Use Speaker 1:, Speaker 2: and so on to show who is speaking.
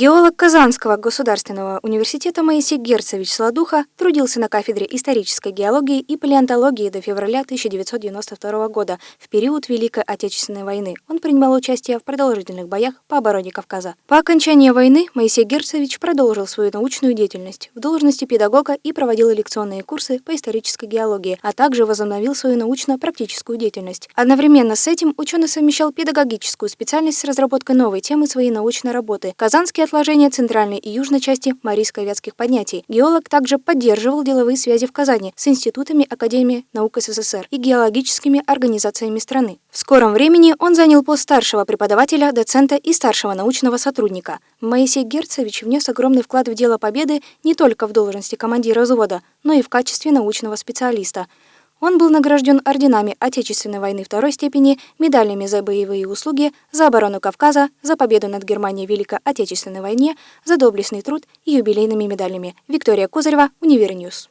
Speaker 1: Геолог Казанского государственного университета Моисей Герцевич Сладуха трудился на кафедре исторической геологии и палеонтологии до февраля 1992 года, в период Великой Отечественной войны. Он принимал участие в продолжительных боях по обороне Кавказа. По окончании войны Моисей Герцевич продолжил свою научную деятельность в должности педагога и проводил лекционные курсы по исторической геологии, а также возобновил свою научно-практическую деятельность. Одновременно с этим ученый совмещал педагогическую специальность с разработкой новой темы своей научной работы. Казанский отложения центральной и южной части Марийско-Вятских поднятий. Геолог также поддерживал деловые связи в Казани с институтами Академии наук СССР и геологическими организациями страны. В скором времени он занял пост старшего преподавателя, доцента и старшего научного сотрудника. Моисей Герцевич внес огромный вклад в дело победы не только в должности командира взвода, но и в качестве научного специалиста. Он был награжден орденами Отечественной войны второй степени, медалями за боевые заслуги, за оборону Кавказа, за победу над Германией в Великой Отечественной войне, за доблестный труд и юбилейными медалями. Виктория Козырева, Универньюз.